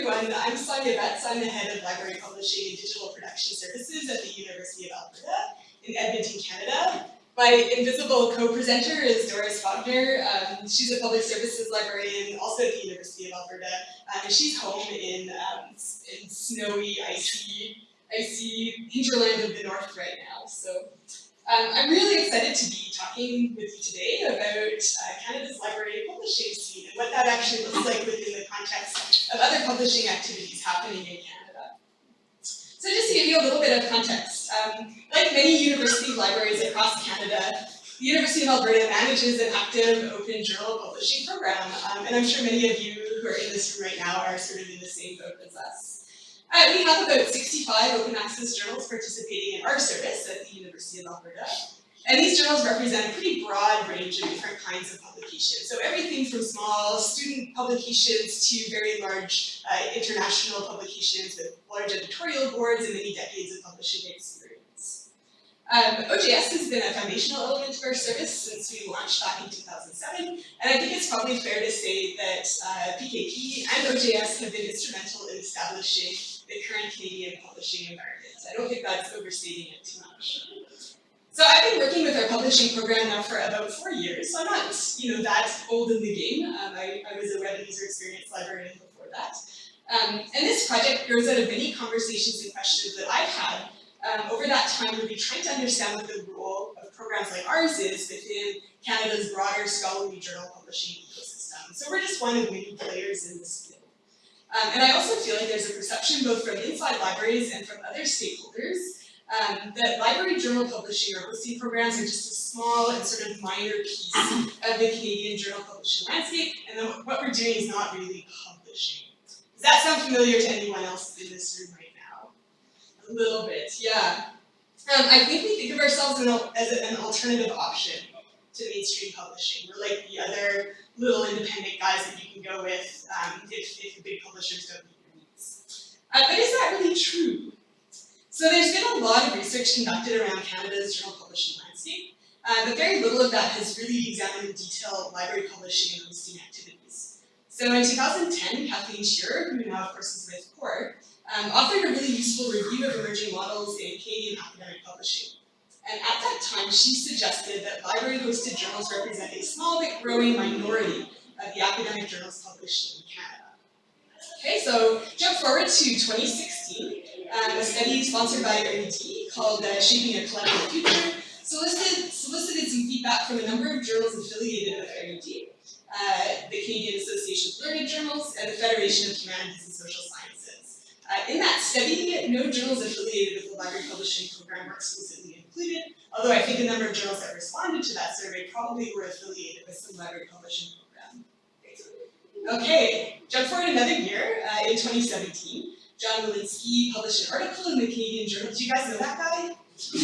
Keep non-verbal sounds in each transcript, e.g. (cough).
everyone. I'm Sonya Betts. I'm the head of library publishing and digital production services at the University of Alberta in Edmonton, Canada. My invisible co-presenter is Doris Wagner. Um, she's a public services librarian also at the University of Alberta. Um, and she's home in, um, in snowy, icy, icy hinterland of the north right now. So um, I'm really excited to be talking with you today about uh, Canada's library publishing scene and what that actually looks like within the context of other publishing activities happening in Canada. So just to give you a little bit of context, um, like many university libraries across Canada, the University of Alberta manages an active open journal publishing program, um, and I'm sure many of you who are in this room right now are sort of in the same boat as us. Uh, we have about 65 open access journals participating in our service at the University of Alberta. And these journals represent a pretty broad range of different kinds of publications. So everything from small student publications to very large uh, international publications with large editorial boards and many decades of publishing experience. Um, OJS has been a foundational element of our service since we launched back in 2007, and I think it's probably fair to say that uh, PKP and OJS have been instrumental in establishing the current Canadian publishing environment. I don't think that's overstating it too much. So I've been working with our publishing program now for about four years, so I'm not, you know, that old in the game. Um, I, I, was a web user experience librarian before that. Um, and this project grows out of many conversations and questions that I've had um, over that time really trying to understand what the role of programs like ours is within Canada's broader scholarly journal publishing ecosystem. So we're just one of many players in this. Um, and I also feel like there's a perception both from inside libraries and from other stakeholders um, that library journal publishing or hosting programs are just a small and sort of minor piece of the Canadian journal publishing landscape, and then what we're doing is not really publishing. Does that sound familiar to anyone else in this room right now? A little bit, yeah. Um, I think we think of ourselves as an alternative option to mainstream publishing. We're like the other little independent guys that you can go with um, if, if the big publishers don't meet your needs. Uh, but is that really true? So there's been a lot of research conducted around Canada's journal publishing landscape, uh, but very little of that has really examined in detail library publishing and hosting activities. So in 2010, Kathleen Shearer, who now of course is with COAR, um, authored a really useful review of emerging models in Canadian academic publishing. And at that time, she suggested that library-hosted journals represent a small but growing minority of the academic journals published in Canada. Okay, so jump forward to 2016. Um, a study sponsored by Érudit called uh, Shaping a Collaborative Future solicited, solicited some feedback from a number of journals affiliated with Érudit, uh, the Canadian Association of Learned Journals, and the Federation of Humanities and Social Sciences. Uh, in that study, no journals affiliated with the library publishing program were exclusively included, although I think a number of journals that responded to that survey probably were affiliated with some library publishing program. Okay, jump forward another year, uh, in 2017, John Willinsky published an article in the Canadian Journal. Do you guys know that guy? (laughs)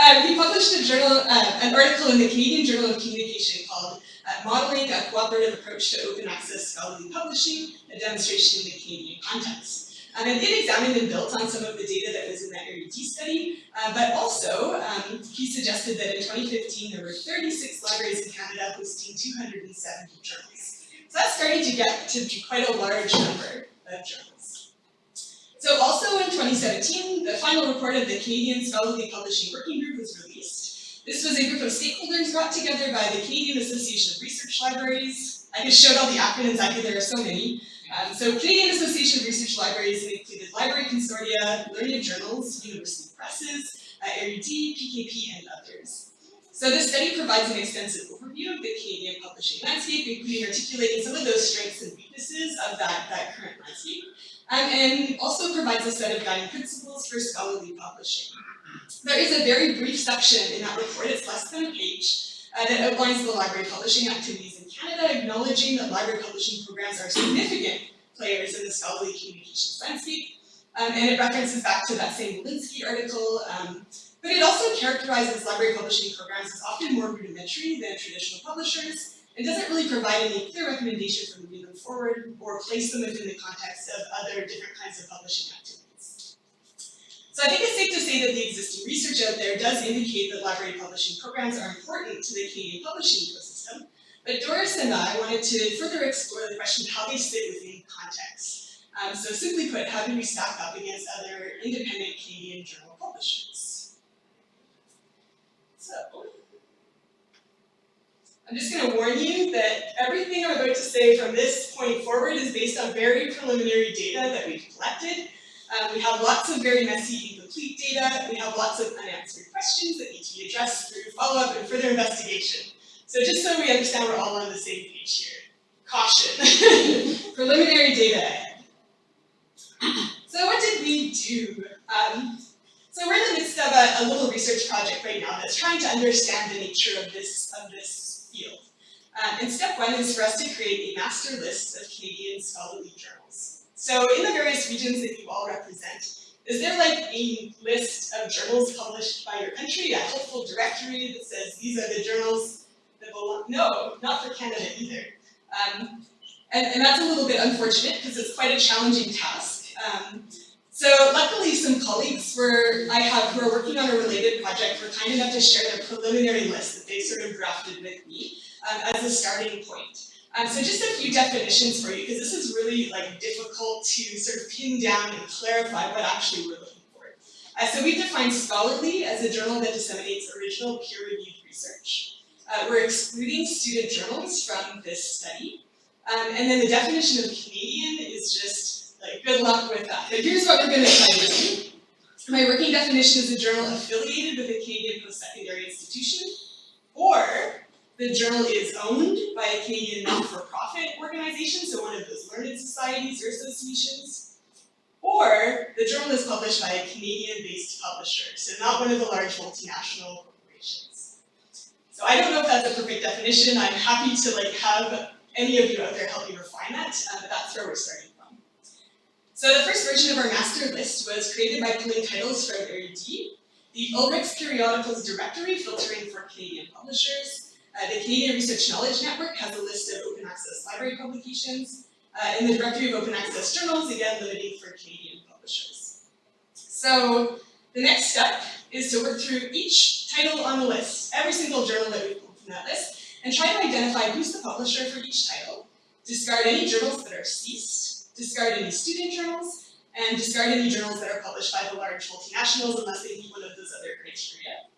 um, he published a journal, uh, an article in the Canadian Journal of Communication called uh, Modeling a Cooperative Approach to Open Access Scholarly Publishing, a Demonstration in the Canadian Context. Um, and it examined and built on some of the data that was in that Érudit study, uh, but also um, he suggested that in 2015 there were 36 libraries in Canada hosting 270 journals. So that's starting to get to quite a large number of journals. So also in 2017, the final report of the Canadian Scholarly Publishing Working Group was released. This was a group of stakeholders brought together by the Canadian Association of Research Libraries. I just showed all the acronyms, I think there are so many. Um, so Canadian Association of Research Libraries included library consortia, learned journals, university presses, uh, Érudit, PKP, and others. So this study provides an extensive overview of the Canadian publishing landscape, including articulating some of those strengths and weaknesses of that, that current landscape, um, and also provides a set of guiding principles for scholarly publishing. There is a very brief section in that report, it's less than a page, uh, that outlines the library publishing activities in Canada, acknowledging that library publishing programs are significant players in the scholarly communications landscape, um, and it references back to that same Willinsky article, um, but it also characterizes library publishing programs as often more rudimentary than traditional publishers, and doesn't really provide any clear recommendation for moving them forward or place them within the context of other different kinds of publishing activities. So I think it's safe to say that the existing research out there does indicate that library publishing programs are important to the Canadian publishing ecosystem, But Doris and I wanted to further explore the question of how they sit within context. Um, so simply put, how do we stack up against other independent Canadian journal publishers? So, I'm just going to warn you that everything I'm about to say from this point forward is based on very preliminary data that we've collected. Um, we have lots of very messy, incomplete data. We have lots of unanswered questions that need to be addressed through follow-up and further investigation. So just so we understand we're all on the same page here. Caution. (laughs) preliminary data ahead. So what did we do? Um, so we're in the midst of a, a, little research project right now that's trying to understand the nature of this, of this field. Um, and step one is for us to create a master list of Canadian scholarly journals. So in the various regions that you all represent, is there like a list of journals published by your country, a helpful directory that says these are the journals that belong? No, not for Canada either. Um, and, and, that's a little bit unfortunate because it's quite a challenging task. Um, so luckily some colleagues were, I have who are working on a related project were kind enough to share their preliminary list that they sort of drafted with me um, as a starting point. Um, so just a few definitions for you, because this is really like difficult to sort of pin down and clarify what actually we're looking for. Uh, so we define scholarly as a journal that disseminates original peer-reviewed research. Uh, we're excluding student journals from this study. Um, and then the definition of Canadian is just like good luck with that. But here's what we're going to try to do. My working definition is a journal affiliated with a Canadian post-secondary institution, or the journal is owned by a Canadian not-for-profit organization, so one of those learned societies or associations, or the journal is published by a Canadian-based publisher, so not one of the large multinational corporations. So I don't know if that's a perfect definition. I'm happy to like have any of you out there help me refine that, uh, but that's where we're starting from. So the first version of our master list was created by pulling titles from Érudit, the Ulrich's Periodicals Directory filtering for Canadian publishers, uh, the Canadian Research Knowledge Network has a list of open access library publications. Uh, in the directory of open access journals, again, limiting for Canadian publishers. So the next step is to work through each title on the list, every single journal that we've pulled from that list, and try to identify who's the publisher for each title, discard any journals that are ceased, discard any student journals, and discard any journals that are published by the large multinationals unless they meet one of those other criteria.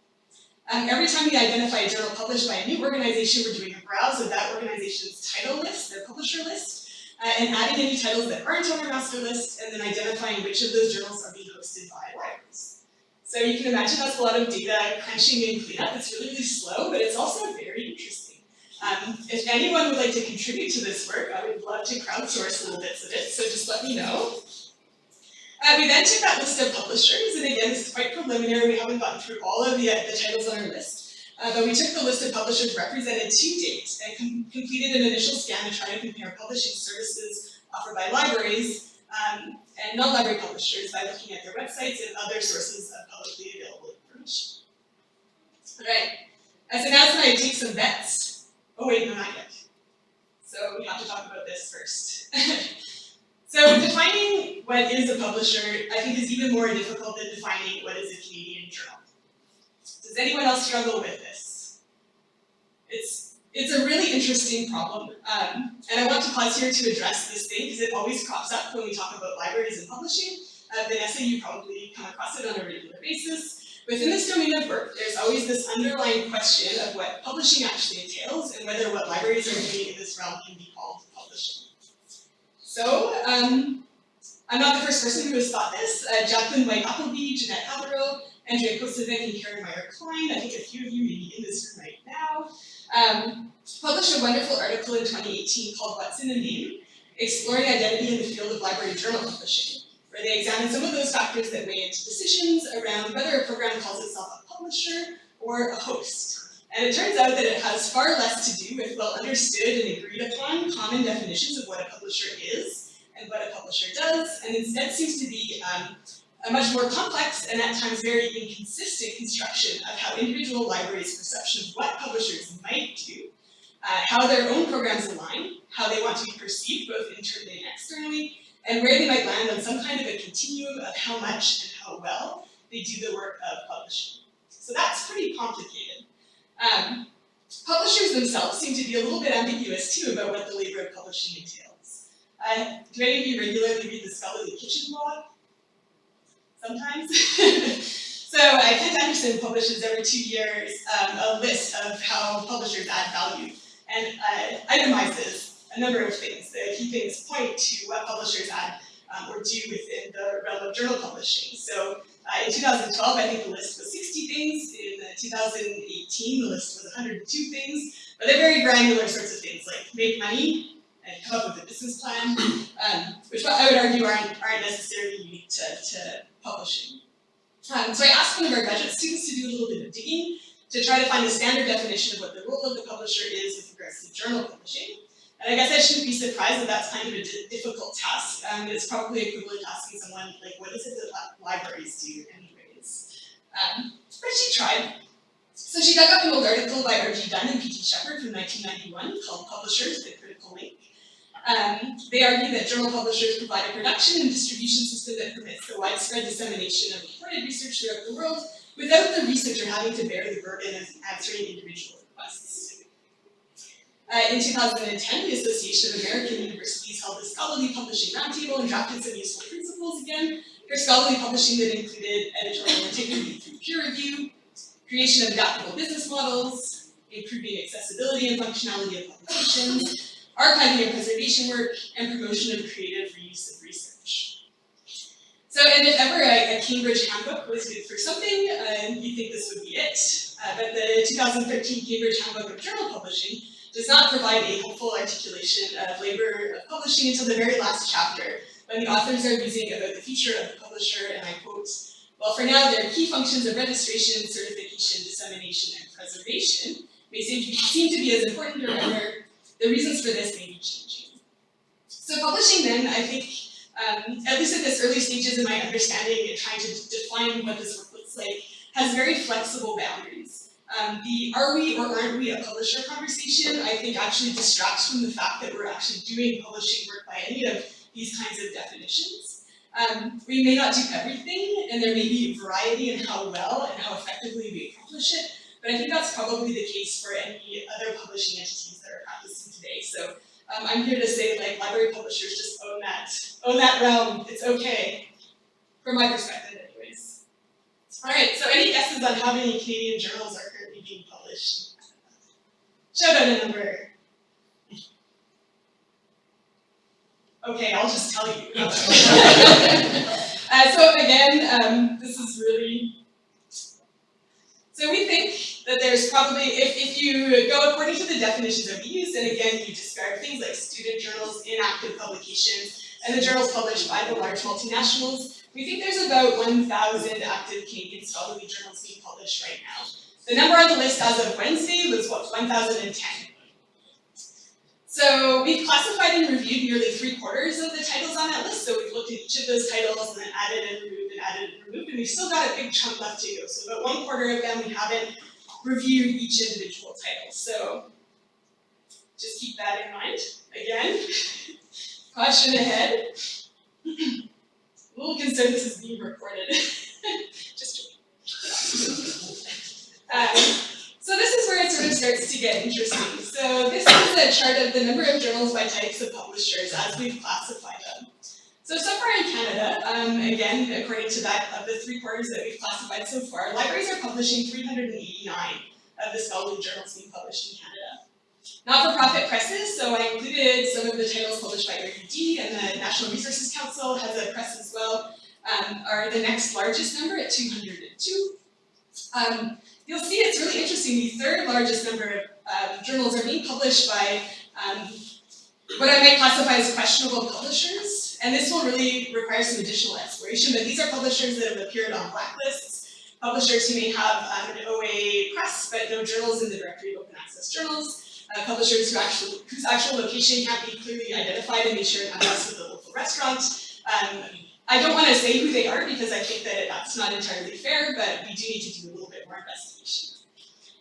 Um, every time we identify a journal published by a new organization, we're doing a browse of that organization's title list, their publisher list, uh, and adding any titles that aren't on our master list, and then identifying which of those journals are being hosted by libraries. So you can imagine that's a lot of data crunching and cleanup. It's really, really slow, but it's also very interesting. Um, if anyone would like to contribute to this work, I would love to crowdsource little bits of it, so just let me know. Uh, we then took that list of publishers, and again, this is quite preliminary, we haven't gotten through all of the, uh, the titles on our list, uh, but we took the list of publishers represented to date and com completed an initial scan to try to compare publishing services offered by libraries um, and non-library publishers by looking at their websites and other sources of publicly available information. All right, as an announcement, I take some bets. Oh wait, no, not yet. So we have to talk about this first. (laughs) So defining what is a publisher, I think is even more difficult than defining what is a Canadian journal. Does anyone else struggle with this? It's, it's a really interesting problem, um, and I want to pause here to address this thing because it always crops up when we talk about libraries and publishing. Uh, Vanessa, you probably come across it on a regular basis. Within this domain of work, there's always this underlying question of what publishing actually entails and whether what libraries are doing in this realm can be. So, um, I'm not the first person who has thought this. Uh, Jacqueline Whyte Appleby, Jeanette Hatherill, Andrea Kosavic, and Karen Meijer-Kline, I think a few of you may be in this room right now, um, published a wonderful article in 2018 called What's in a Name? Exploring Identity in the Field of Library Journal Publishing, where they examined some of those factors that weigh into decisions around whether a program calls itself a publisher or a host. And it turns out that it has far less to do with well understood and agreed upon common definitions of what a publisher is and what a publisher does, and instead seems to be um, a much more complex and at times very inconsistent construction of how individual libraries' perception of what publishers might do, uh, how their own programs align, how they want to be perceived both internally and externally, and where they might land on some kind of a continuum of how much and how well they do the work of publishing. So that's pretty complicated. Um, publishers themselves seem to be a little bit ambiguous too about what the labor of publishing entails. Uh, do any of you regularly read the Scholarly Kitchen blog? Sometimes? (laughs) so uh, Kent Anderson publishes every two years um, a list of how publishers add value and uh, itemizes a number of things. The key things point to what publishers add um, or do within the realm of journal publishing. So uh, in 2012, I think the list was 60 things. In uh, 2018, the list was 102 things. But they're very granular sorts of things, like make money and come up with a business plan, um, which I would argue aren't, aren't necessarily unique to, to publishing. Um, so I asked one of our graduate students to do a little bit of digging to try to find a standard definition of what the role of the publisher is with regards to journal publishing. And I guess I shouldn't be surprised that that's kind of a difficult task. Um, it's probably equivalent to asking someone, like, what is it that libraries do anyways? Um, but she tried. So she dug up an old article by R.G. Dunn and P.T. Shepard from 1991 called Publishers, the Critical Link. Um, they argue that journal publishers provide a production and distribution system that permits the widespread dissemination of reported research throughout the world without the researcher having to bear the burden of answering individual requests. Uh, in 2010, the Association of American Universities held a scholarly publishing roundtable and drafted some useful principles again for scholarly publishing that included editorial integrity through peer review, creation of adaptable business models, improving accessibility and functionality of publications, archiving and preservation work, and promotion of creative reuse of research. So, and if ever a, a Cambridge handbook was good for something, uh, you think this would be it. Uh, but the 2013 Cambridge Handbook of Journal Publishing does not provide a helpful articulation of labor of publishing until the very last chapter, when the authors are musing about the future of the publisher, and I quote, well, for now, their key functions of registration, certification, dissemination, and preservation may seem to be, seem to be as important or rather, the reasons for this may be changing. So publishing then, I think, um, at least at this early stages in my understanding and trying to define what this work looks like, has very flexible boundaries. Um, the are we or aren't we a publisher conversation, I think actually distracts from the fact that we're actually doing publishing work by any of these kinds of definitions. Um, we may not do everything, and there may be variety in how well and how effectively we accomplish it, but I think that's probably the case for any other publishing entities that are practicing today. So um, I'm here to say, like, library publishers just own that, own that realm. It's okay, from my perspective, anyways. All right, so any guesses on how many Canadian journals are currently being published. Shout out a number. Okay, I'll just tell you. (laughs) uh, so again, um, this is really, so we think that there's probably, if, if you go according to the definitions that we use, and again, you describe things like student journals, inactive publications, and the journals published by the large multinationals, we think there's about 1,000 active Canadian scholarly journals being published right now. The number on the list as of Wednesday was what, 1,010. So we've classified and reviewed nearly three quarters of the titles on that list. So we've looked at each of those titles and then added and removed and added and removed, and we've still got a big chunk left to go. So about one quarter of them we haven't reviewed each individual title. So just keep that in mind. Again, (laughs) caution ahead. little concerned this is being recorded. (laughs) just (laughs) um, so this is where it sort of starts to get interesting. So this is a chart of the number of journals by types of publishers as we've classified them. So, so far in Canada, um, again, according to that, of the three quarters that we've classified so far, libraries are publishing 389 of the scholarly journals being published in Canada. Not-for-profit presses, so I included some of the titles published by Érudit and the National Research Council has a press as well, um, are the next largest number at 202. Um, you'll see it's really interesting. The third largest number of um, journals are being published by um, what I might classify as questionable publishers. And this will really require some additional exploration, but these are publishers that have appeared on blacklists, publishers who may have um, an OA press, but no journals in the directory of open access journals, uh, publishers who actually, whose actual location can't be clearly identified and they share an address with a local restaurant, um, I don't want to say who they are because I think that that's not entirely fair, but we do need to do a little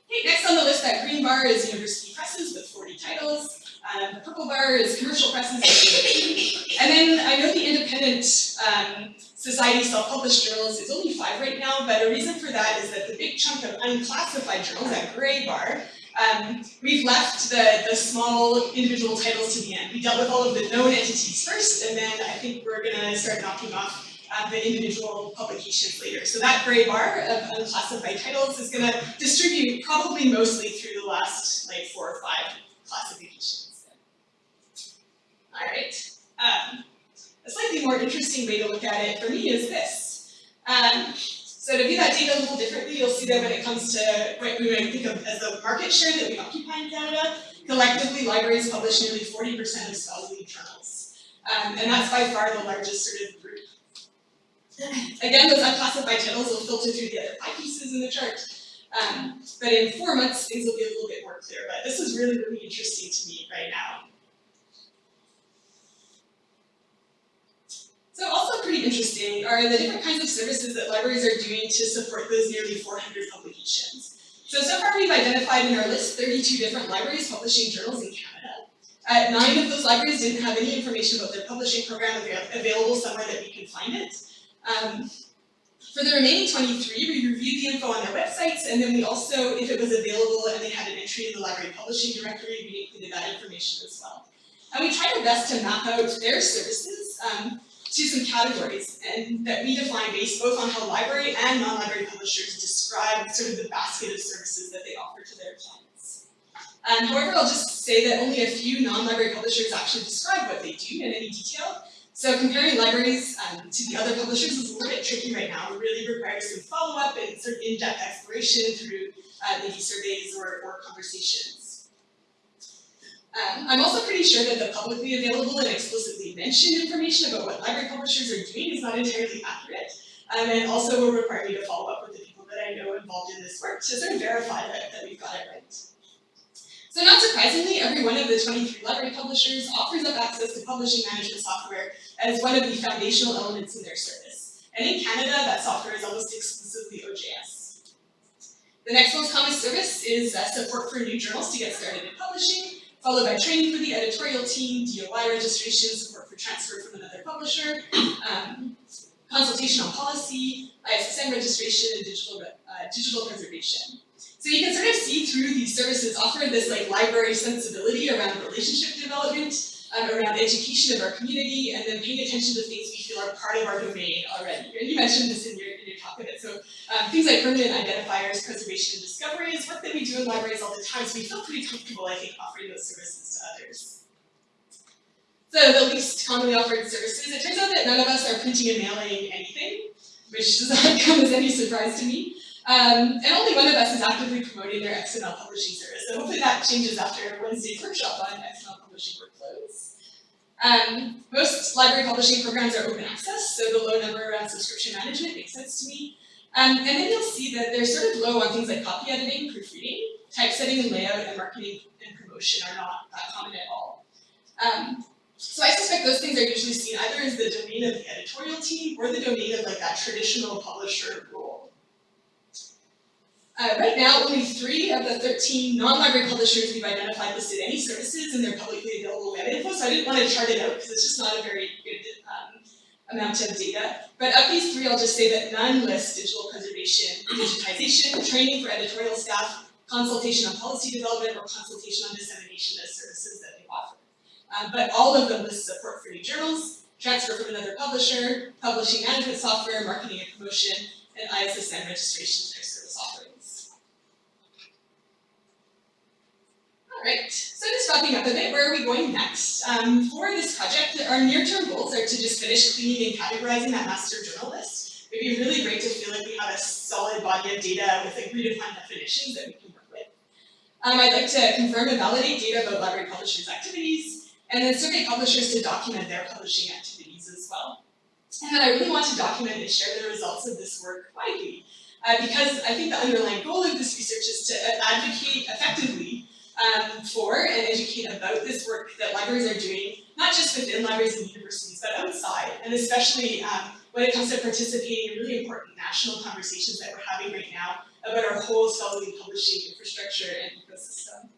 Okay, next on the list, that green bar is university presses with 40 titles. Um, the purple bar is commercial presses And then I know the independent um, society self-published journals is only five right now, but a reason for that is that the big chunk of unclassified journals, that gray bar, Um, we've left the, the small individual titles to the end. We dealt with all of the known entities first, and then I think we're gonna start knocking off uh, the individual publications later. So that gray bar of unclassified titles is gonna distribute probably mostly through the last like four or five classifications. All right. Um, a slightly more interesting way to look at it for me is this. Um, so to view that data a little differently, you'll see that when it comes to what we might think of as the market share that we occupy in Canada, collectively libraries publish nearly 40% of scholarly journals. Um, and that's by far the largest sort of. Again, those unclassified titles will filter through the other five pieces in the chart. Um, but in four months, things will be a little bit more clear. But this is really, really interesting to me right now. So also pretty interesting are the different kinds of services that libraries are doing to support those nearly 400 publications. So, so far we've identified in our list 32 different libraries publishing journals in Canada. Uh, nine of those libraries didn't have any information about their publishing program available somewhere that we could find it. Um, for the remaining 23, we reviewed the info on their websites, and then we also, if it was available and they had an entry in the library publishing directory, we included that information as well. And we tried our best to map out their services um, to some categories and that we define based both on how library and non-library publishers describe sort of the basket of services that they offer to their clients. Um, however, I'll just say that only a few non-library publishers actually describe what they do in any detail. So comparing libraries um, to the other publishers is a little bit tricky right now. It really requires some follow-up and sort of in-depth exploration through uh, maybe surveys or, or conversations. Um, I'm also pretty sure that the publicly available and explicitly mentioned information about what library publishers are doing is not entirely accurate, um, and also will require me to follow up with the people that I know involved in this work to sort of verify that, that we've got it right. So not surprisingly, every one of the 23 library publishers offers up access to publishing management software as one of the foundational elements in their service. And in Canada, that software is almost exclusively OJS. The next most common service is uh, support for new journals to get started in publishing, followed by training for the editorial team, DOI registration, support for transfer from another publisher, um, consultation on policy, ISSN registration, and digital, uh, digital preservation. So you can sort of see through these services offer this like library sensibility around relationship development, um, around education of our community, and then paying attention to things we feel are part of our domain already. And you mentioned this in your, in your talk a bit. So um, things like permanent identifiers, preservation, and discovery is work that we do in libraries all the time, so we feel pretty comfortable, I think, offering those services to others. So the least commonly offered services, it turns out that none of us are printing and mailing anything, which does not (laughs) come as any surprise to me. Um, and only one of us is actively promoting their XML publishing service. So hopefully that changes after Wednesday's workshop on XML publishing workflows. Um, most library publishing programs are open access, so the low number around subscription management makes sense to me. Um, and then you'll see that they're sort of low on things like copy editing, proofreading, typesetting and layout, and marketing and promotion are not that common at all. Um, so I suspect those things are usually seen either as the domain of the editorial team or the domain of like that traditional publisher role. Uh, right now, only three of the 13 non-library publishers we've identified listed any services in their publicly available web info, so I didn't want to chart it out because it's just not a very good um, amount of data. But of these three, I'll just say that none list digital preservation, digitization, training for editorial staff, consultation on policy development, or consultation on dissemination as services that they offer. Um, but all of them list support for new journals, transfer from another publisher, publishing management software, marketing and promotion, and ISSN registration Right, so just wrapping up a bit, where are we going next? Um, for this project, our near-term goals are to just finish cleaning and categorizing that master journal list. It'd be really great to feel like we have a solid body of data with agreed upon definitions that we can work with. Um, I'd like to confirm and validate data about library publishers' activities, and then survey publishers to document their publishing activities as well. And then I really want to document and share the results of this work widely, uh, because I think the underlying goal of this research is to advocate effectively um, for and educate about this work that libraries are doing, not just within libraries and universities, but outside, and especially um, when it comes to participating in really important national conversations that we're having right now about our whole scholarly publishing infrastructure and ecosystem.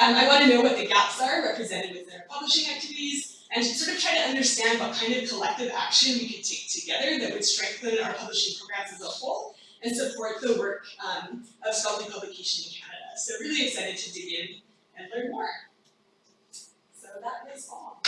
Um, I want to know what the gaps are represented within our publishing activities, and to sort of try to understand what kind of collective action we could take together that would strengthen our publishing programs as a whole and support the work um, of scholarly publication in Canada. So really excited to dig in and learn more. So that is all.